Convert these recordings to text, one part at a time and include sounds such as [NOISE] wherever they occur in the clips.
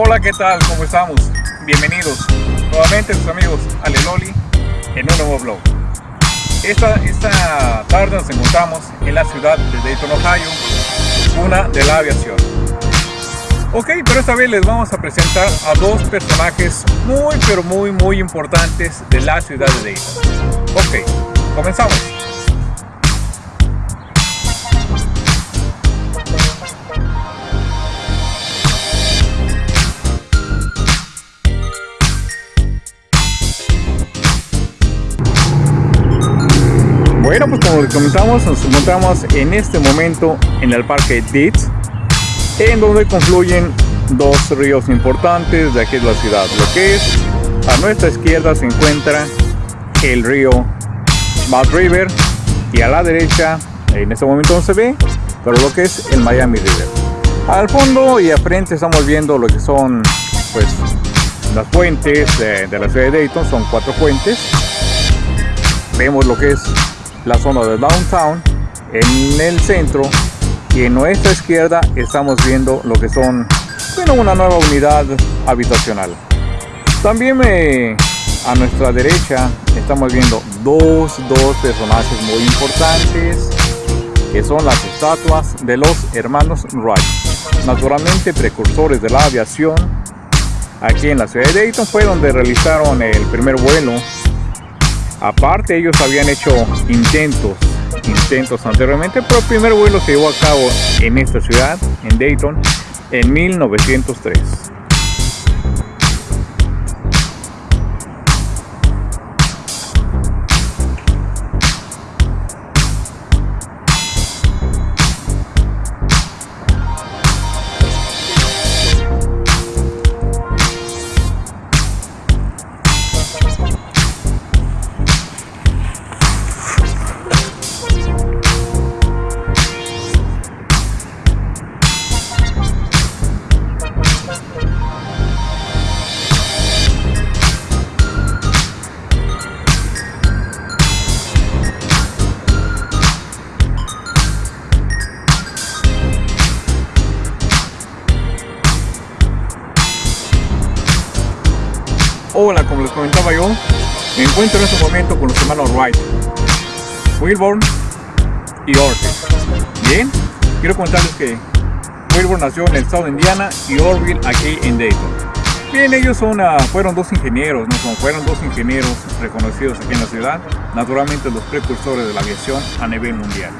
Hola, ¿qué tal? ¿Cómo estamos? Bienvenidos nuevamente sus amigos Aleloli en un nuevo vlog. Esta, esta tarde nos encontramos en la ciudad de Dayton, Ohio, una de la aviación. Ok, pero esta vez les vamos a presentar a dos personajes muy pero muy muy importantes de la ciudad de Dayton. Ok, comenzamos. Pues como les comentamos, nos encontramos en este momento en el parque Ditz, en donde confluyen dos ríos importantes de aquí de la ciudad. Lo que es, a nuestra izquierda se encuentra el río Mud River y a la derecha, en este momento no se ve, pero lo que es el Miami River. Al fondo y a frente estamos viendo lo que son pues las fuentes de, de la ciudad de Dayton, son cuatro fuentes. Vemos lo que es la zona de downtown en el centro y en nuestra izquierda estamos viendo lo que son bueno, una nueva unidad habitacional. También a nuestra derecha estamos viendo dos, dos personajes muy importantes que son las estatuas de los hermanos Wright. Naturalmente precursores de la aviación aquí en la ciudad de Dayton fue donde realizaron el primer vuelo Aparte ellos habían hecho intentos, intentos anteriormente, pero el primer vuelo se llevó a cabo en esta ciudad, en Dayton, en 1903. Me encuentro en este momento con los hermanos Wright, Wilborn y Orville. Bien, quiero contarles que Wilborn nació en el estado de Indiana y Orville aquí en Dayton. Bien, ellos ah, fueron dos ingenieros, no fueron dos ingenieros reconocidos aquí en la ciudad, naturalmente los precursores de la aviación a nivel mundial.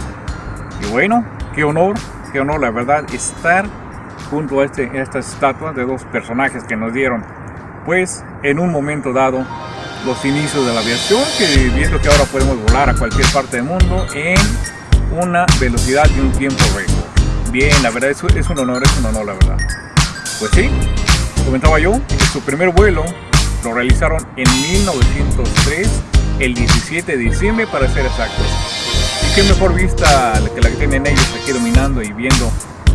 Y bueno, qué honor, qué honor la verdad estar junto a, este, a estas estatuas de dos personajes que nos dieron pues en un momento dado los inicios de la aviación, que viendo que ahora podemos volar a cualquier parte del mundo en una velocidad y un tiempo récord. Bien, la verdad es, es un honor, es un honor la verdad. Pues sí, comentaba yo, su primer vuelo lo realizaron en 1903, el 17 de diciembre para ser exactos. Y qué mejor vista que la que tienen ellos aquí dominando y viendo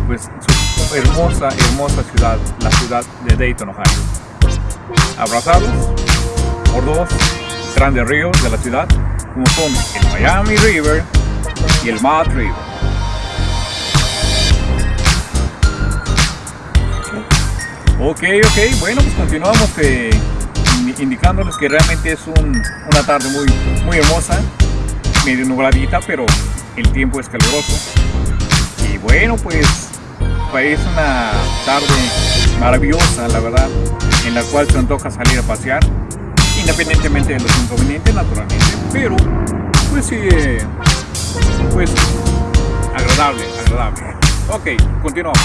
pues su hermosa, hermosa ciudad, la ciudad de Dayton, Ohio abrazados por dos grandes ríos de la ciudad, como son el Miami River y el Mud River. Ok, ok, bueno, pues continuamos eh, indicándoles que realmente es una tarde muy, muy hermosa, medio nubladita, pero el tiempo es caluroso. Y bueno, pues, pues es una tarde maravillosa, la verdad en la cual se antoja salir a pasear, independientemente de los inconvenientes, naturalmente, pero pues sí, pues agradable, agradable. Ok, continuamos.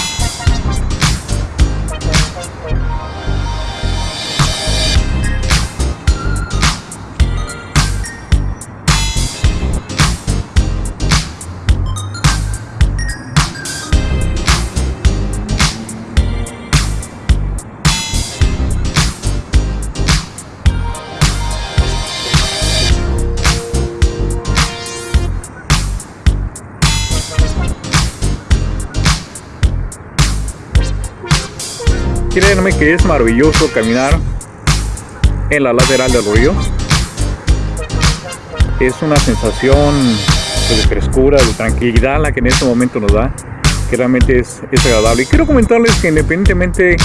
Créanme que es maravilloso caminar en la lateral del río. Es una sensación de frescura, de tranquilidad la que en este momento nos da, que realmente es, es agradable. Y quiero comentarles que independientemente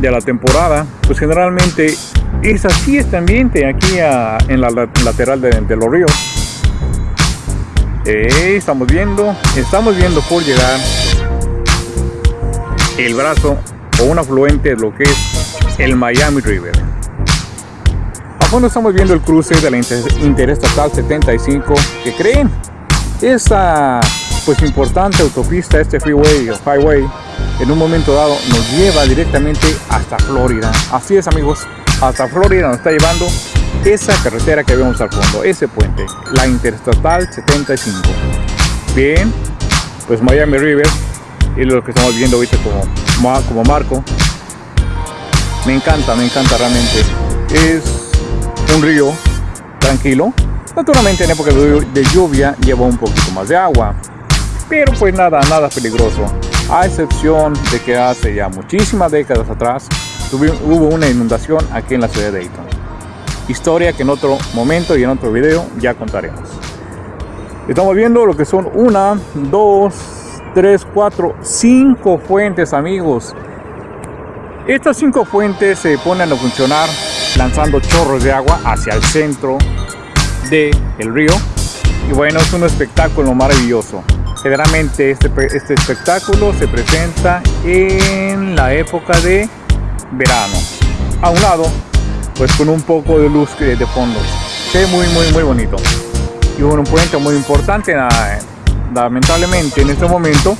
de la temporada, pues generalmente es así este ambiente aquí en la lateral de, los ríos. Eh, estamos viendo, estamos viendo por llegar el brazo o un afluente de lo que es el Miami River. A fondo estamos viendo el cruce de la Interestatal 75 que creen esa pues importante autopista, este freeway o highway, en un momento dado nos lleva directamente hasta Florida. Así es amigos, hasta Florida nos está llevando esa carretera que vemos al fondo, ese puente, la Interestatal 75. Bien, pues Miami River y lo que estamos viendo ahorita como, como marco. Me encanta, me encanta realmente. Es un río tranquilo. Naturalmente en época de lluvia lleva un poquito más de agua pero pues nada, nada peligroso, a excepción de que hace ya muchísimas décadas atrás hubo una inundación aquí en la ciudad de Dayton. Historia que en otro momento y en otro video ya contaremos. Estamos viendo lo que son una, dos, tres, cuatro, cinco fuentes amigos. Estas cinco fuentes se ponen a funcionar lanzando chorros de agua hacia el centro del el río. Y bueno, es un espectáculo maravilloso. Generalmente este, este espectáculo se presenta en la época de verano. A un lado, pues con un poco de luz de fondo. Se muy, muy, muy bonito. Y un puente muy importante, lamentablemente en este momento,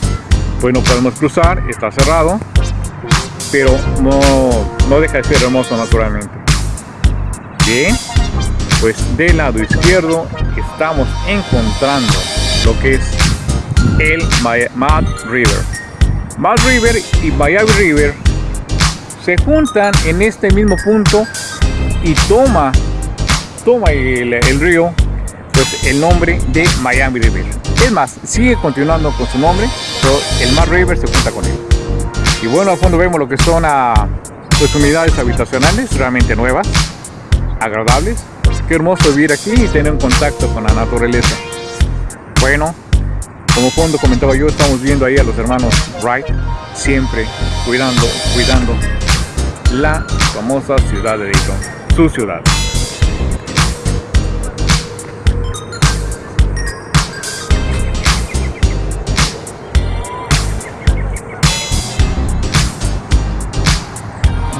pues no podemos cruzar, está cerrado, pero no, no deja de ser hermoso naturalmente. Bien, pues del lado izquierdo estamos encontrando lo que es el Mad River. Mad River y Miami River se juntan en este mismo punto y toma, toma el, río pues el nombre de Miami River. Es más, sigue continuando con su nombre, pero el Mad River se junta con él. Y bueno, a fondo vemos lo que son a, ah, pues, unidades habitacionales realmente nuevas, agradables. Qué hermoso vivir aquí y tener un contacto con la naturaleza. Bueno, como fondo comentaba yo, estamos viendo ahí a los hermanos Wright, siempre cuidando, cuidando la famosa ciudad de Dayton, su ciudad.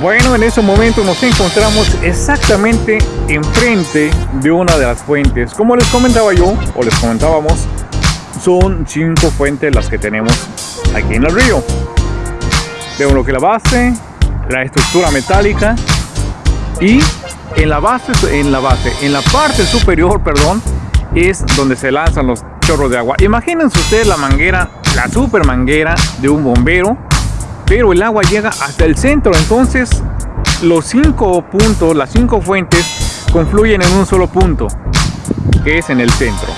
Bueno, en ese momento nos encontramos exactamente enfrente de una de las fuentes. Como les comentaba yo, o les comentábamos, son cinco fuentes las que tenemos aquí en el río. Vemos lo que la base, la estructura metálica y en la base, en la base, en la parte superior, perdón, es donde se lanzan los chorros de agua. Imagínense ustedes la manguera, la super manguera de un bombero, pero el agua llega hasta el centro. Entonces, los cinco puntos, las cinco fuentes, confluyen en un solo punto, que es en el centro.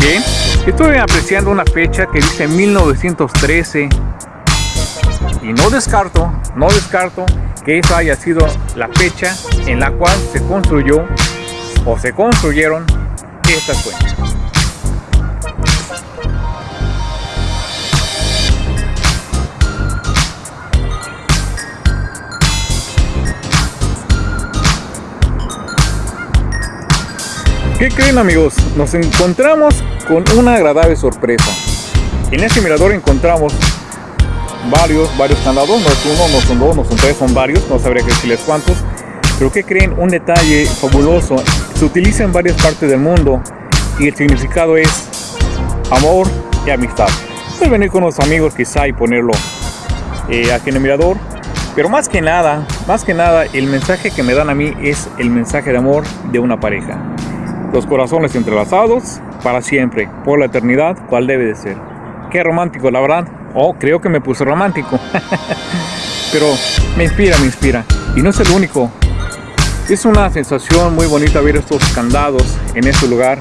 Bien, estoy apreciando una fecha que dice 1913 y no descarto, no descarto que esa haya sido la fecha en la cual se construyó o se construyeron estas fuentes. ¿Qué creen amigos? Nos encontramos con una agradable sorpresa. En este mirador encontramos varios, varios candados, no es uno, no son dos, no son tres, son varios, no sabría decirles cuántos. Pero que creen un detalle fabuloso, se utiliza en varias partes del mundo y el significado es amor y amistad. Puedes venir con los amigos quizá y ponerlo eh, aquí en el mirador. Pero más que nada, más que nada, el mensaje que me dan a mí es el mensaje de amor de una pareja los corazones entrelazados para siempre, por la eternidad, cual debe de ser. Qué romántico, la verdad. Oh, creo que me puse romántico. [LAUGHS] Pero me inspira, me inspira. Y no es el único. Es una sensación muy bonita ver estos candados en este lugar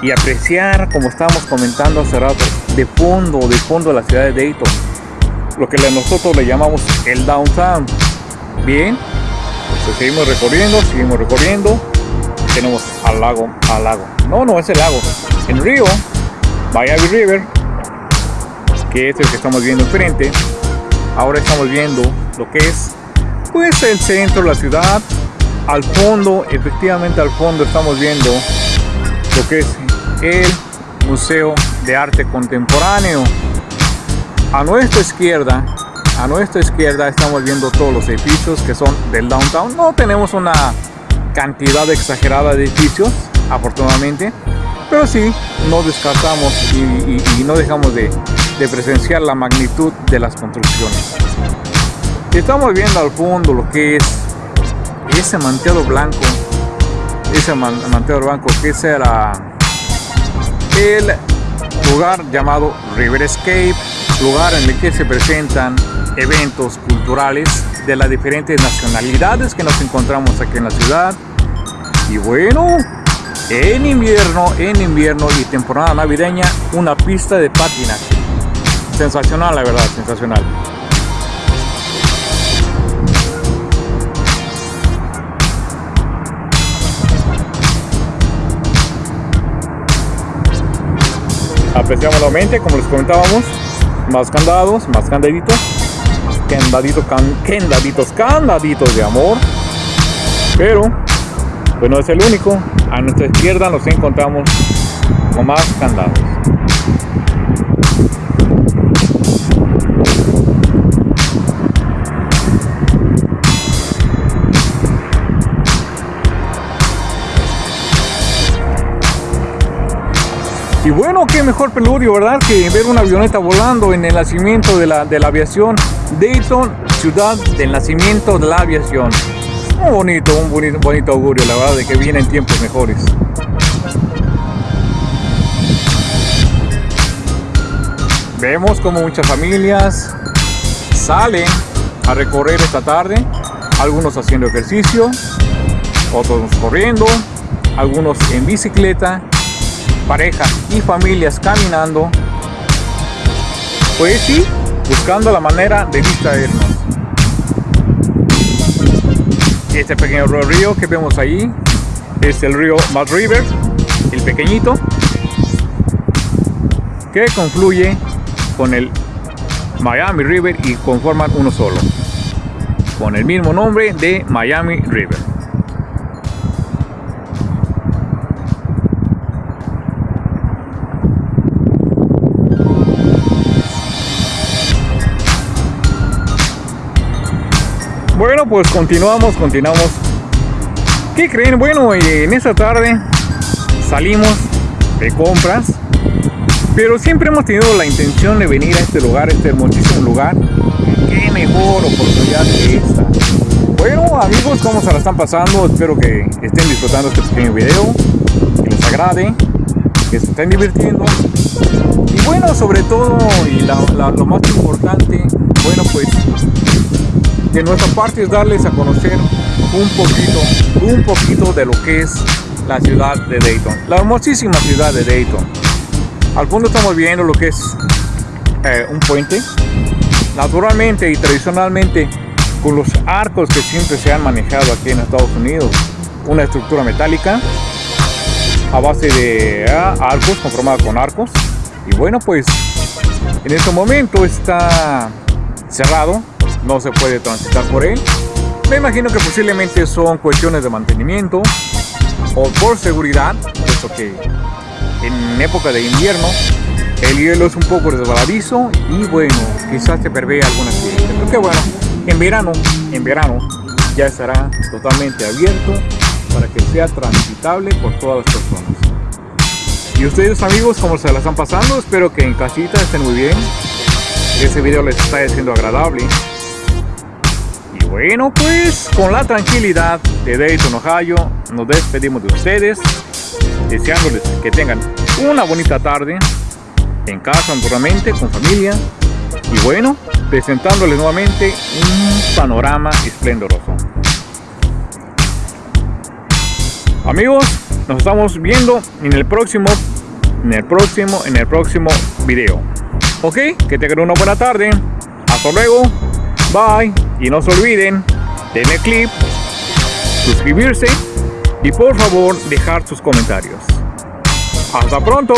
y apreciar, como estábamos comentando hace rato, de fondo, de fondo la ciudad de Dayton. Lo que nosotros le llamamos el downtown. Bien, pues seguimos recorriendo, seguimos recorriendo tenemos al lago, al lago. No, no es el lago. El río, Miami River, que es el que estamos viendo enfrente. Ahora estamos viendo lo que es pues el centro de la ciudad. Al fondo, efectivamente al fondo estamos viendo lo que es el Museo de Arte Contemporáneo. A nuestra izquierda, a nuestra izquierda estamos viendo todos los edificios que son del downtown. No tenemos una cantidad exagerada de edificios, afortunadamente, pero sí no descartamos y, no dejamos de, presenciar la magnitud de las construcciones. Estamos viendo al fondo lo que es ese manteado blanco, ese manteado blanco que era el lugar llamado River Escape, lugar en el que se presentan eventos culturales de las diferentes nacionalidades que nos encontramos aquí en la ciudad. Y bueno, en invierno, en invierno y temporada navideña, una pista de patinaje. Sensacional, la verdad, sensacional. Apreciamos nuevamente, como les comentábamos, más candados, más candaditos, candaditos, candaditos, candaditos de amor. Pero, pues no es el único. A nuestra izquierda nos encontramos con más candados. Y bueno, qué mejor pelurio, ¿verdad? Que ver una avioneta volando en el nacimiento de la, de la aviación. Dayton, ciudad del nacimiento de la aviación. Un bonito, un bonito, bonito augurio, la verdad, de que vienen tiempos mejores. Vemos como muchas familias salen a recorrer esta tarde, algunos haciendo ejercicio, otros corriendo, algunos en bicicleta parejas y familias caminando, pues sí, buscando la manera de distraernos. Este pequeño río que vemos ahí es el río Mud River, el pequeñito, que confluye con el Miami River y conforman uno solo, con el mismo nombre de Miami River. Bueno, pues continuamos, continuamos. ¿Qué creen? Bueno, en esta tarde salimos de compras, pero siempre hemos tenido la intención de venir a este lugar, este hermosísimo lugar. Qué mejor oportunidad que esta. Bueno, amigos, ¿cómo se la están pasando? Espero que estén disfrutando este pequeño video, que les agrade, que se estén divirtiendo. Y bueno, sobre todo, y lo más importante, bueno, pues de nuestra parte es darles a conocer un poquito, un poquito de lo que es la ciudad de Dayton, la hermosísima ciudad de Dayton. Al fondo estamos viendo lo que es eh, un puente, naturalmente y tradicionalmente con los arcos que siempre se han manejado aquí en Estados Unidos, una estructura metálica a base de ah, arcos, conformada con arcos. Y bueno, pues en este momento está cerrado no se puede transitar por él. Me imagino que posiblemente son cuestiones de mantenimiento o por seguridad, puesto que en época de invierno el hielo es un poco resbaladizo y bueno, quizás se prevé alguna accidente. Pero que bueno, en verano, en verano ya estará totalmente abierto para que sea transitable por todas las personas. Y ustedes amigos, ¿cómo se la están pasando? Espero que en casita estén muy bien. Este video les está siendo agradable. Bueno, pues con la tranquilidad de Dayton, Ohio, nos despedimos de ustedes, deseándoles que tengan una bonita tarde en casa, naturalmente, con familia. Y bueno, presentándoles nuevamente un panorama esplendoroso. Amigos, nos estamos viendo en el próximo, en el próximo, en el próximo video. Ok, que tengan una buena tarde. Hasta luego. Bye. Y no se olviden, denle clip, suscribirse y por favor dejar sus comentarios. ¡Hasta pronto!